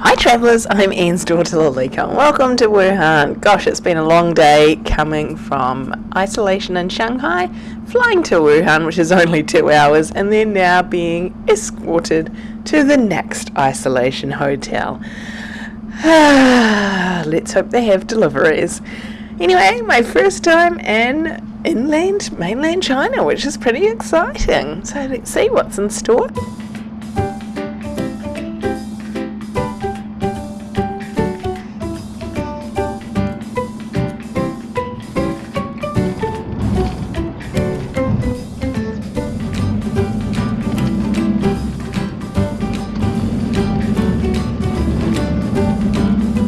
Hi travellers, I'm Anne's daughter Lalika. Welcome to Wuhan. Gosh, it's been a long day coming from isolation in Shanghai, flying to Wuhan, which is only two hours, and then now being escorted to the next isolation hotel. Let's hope they have deliveries. Anyway, my first time in inland, mainland China, which is pretty exciting. So let's see what's in store.